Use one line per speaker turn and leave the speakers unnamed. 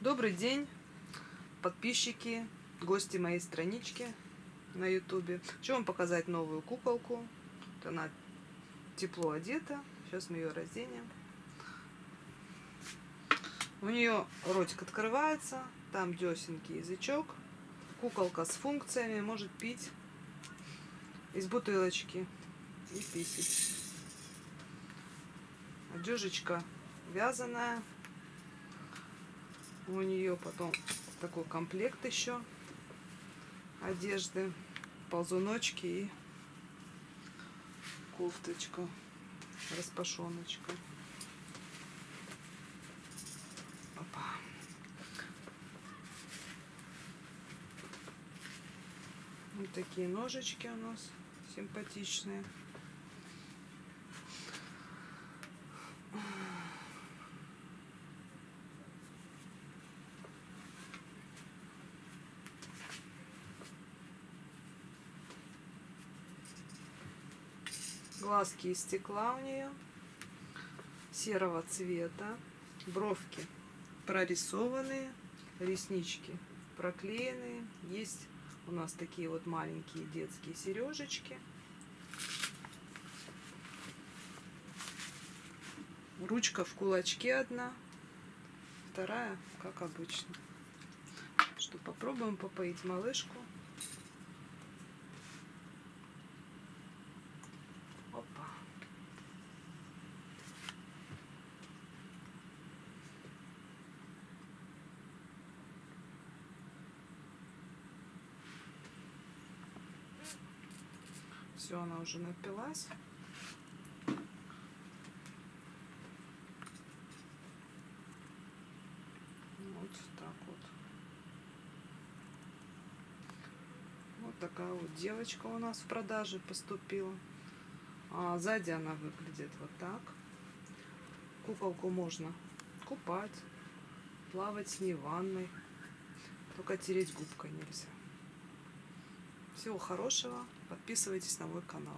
Добрый день, подписчики, гости моей странички на ютубе. Хочу вам показать новую куколку. Вот она тепло одета. Сейчас мы ее разденем. У нее ротик открывается, там десенький язычок. Куколка с функциями, может пить из бутылочки и писать. Одежечка вязаная. У нее потом такой комплект еще одежды, ползуночки и кофточка, распашоночка. Опа. Вот такие ножички у нас симпатичные. Глазки из стекла у нее серого цвета, бровки прорисованные, реснички проклеенные. Есть у нас такие вот маленькие детские сережечки. Ручка в кулачке одна, вторая, как обычно. Что, попробуем попоить малышку. Опа. Все, она уже напилась. Вот так вот. Вот такая вот девочка у нас в продаже поступила. А сзади она выглядит вот так. Куколку можно купать, плавать с ней в ванной. Только тереть губкой нельзя. Всего хорошего. Подписывайтесь на мой канал.